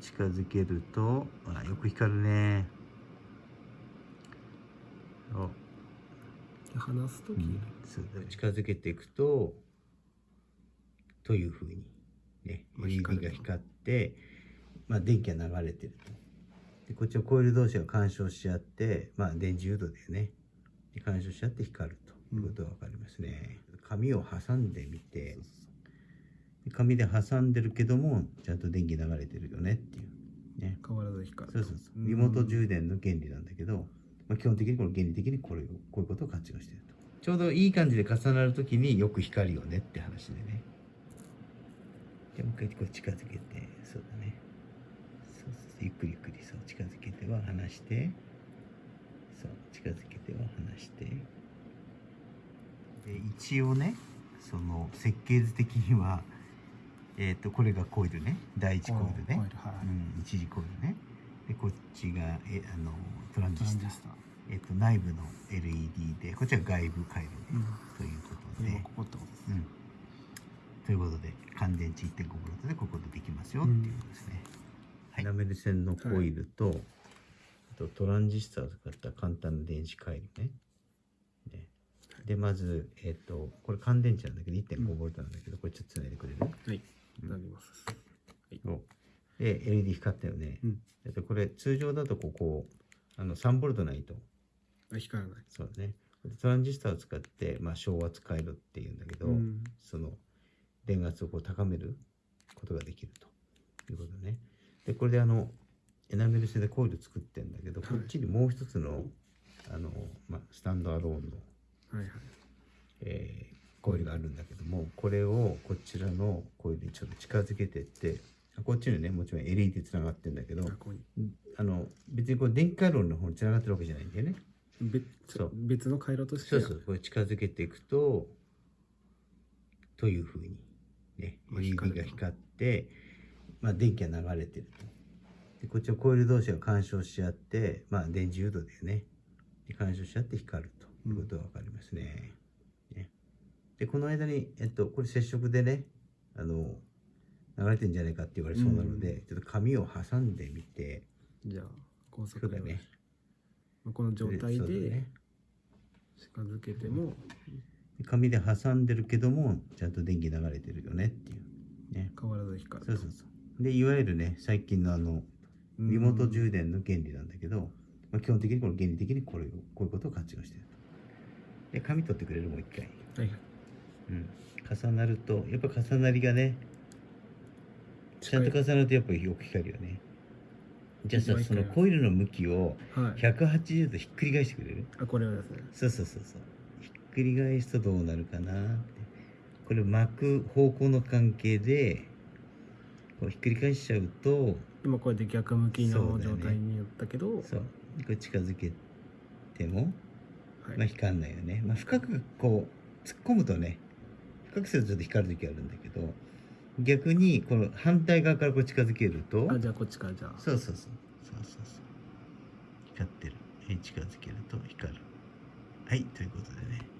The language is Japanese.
近づけるとあよく光るね。お。話すとき、そうだ近づけていくとというふうにね。まあ LED 光ると。が光って、まあ、電気が流れてると。でこっちのコイル同士が干渉し合って、まあ、電磁誘導だよね。で干渉し合って光るということが分かりますね、紙を挟んでみてで紙で挟んでるけどもちゃんと電気流れてるよねっていう。ね。変わらず光るそうそうそう。リモート充電の原理なんだけど、まあ、基本的にこの原理的にこれをこういうことを活用していると。ちょうどいい感じで重なるときによく光るよねって話でね。でもう一回こう近づけて。そうだね。そうそう。ゆっくりゆっくりそう。近づけては離して。そう。近づけては離して。で一応ねその設計図的にはえっ、とこれがコイルね第一コイルね、コイルはいうん、一時コイルね。でこっちがえあのトランジスタトランジスタえっと、内部の LED でこっちは外部回路ね、うん。ということで。今ここってことですうん、ということで乾電池1.5ボルトでここでできますよっていうことですね、はい、ラメル線のコイルと,、あとトランジスタを使った簡単な電子回路ね。ね。でまず、えっとこれ乾電池なんだけど1.5ボルトなんだけど、これちょっとつないでくれる？はい。うんなりますお。で LED 光ったよね、うん。えっとこれ通常だとここあの3ボルトないとあ光らない。そうだね。でトランジスタを使って、まあ、小圧回路っていうんだけど、うん。その電圧をこう高めることができると。いうことね。で、これであの、エナメル製でコイル作ってんだけど、はい。こっちにもう一つの、あの、まあ、スタンドアローンの、はいはい。えーコイルがあるんだけども、これをこちらのコイルにちょっと近づけてって、あこっちにね、もちろん LED つながってんだけど、あの、別にこれ電気回路の方につながってるわけじゃないんだよね。別そう別の回路としてそうそう、これ近づけていくと、というふうに、ね、まあ LED が光って、まあ、電気が流れてると。で、こっちのコイル同士が干渉し合って、まあ、電磁誘導だよね。で干渉し合って光るということがわかりますね。ねで、この間に、えっと、これ接触でね、あの、流れてんじゃないかって言われそうなので、ちょっと紙を挟んでみて、じゃあ高速そうだね。まあこの状態で近づけても紙で挟んでるけどもちゃんと電気流れてるよねっていうね。変わらず光る。そうそうそう。でいわゆるね最近のあのうん。リモート充電の原理なんだけど、まあ、基本的にこの原理的にこれをこういうことを活用してると。で紙取ってくれるもう一回、はいはい。うん、重なるとやっぱ重なりがねちゃんと重なるとやっぱりよく光るよねじゃあさそのコイルの向きをはい180度ひっくり返してくれるあこれはですねそうそうそうそう。ひっくり返すとどうなるかなって。これ巻く方向の関係で、こうひっくり返しちゃうと、今これで逆向きの状態によったけど、そう。これ近づけても、はいまあ光んないよね。まあ深くこう、突っ込むとね、深くするとちょっと光る時あるんだけど、逆にこの反対側からこう近づけると、あじゃあこっちからじゃあそうそうそう。そうそうそう。光ってる。はい近づけると光る。はい、ということでね。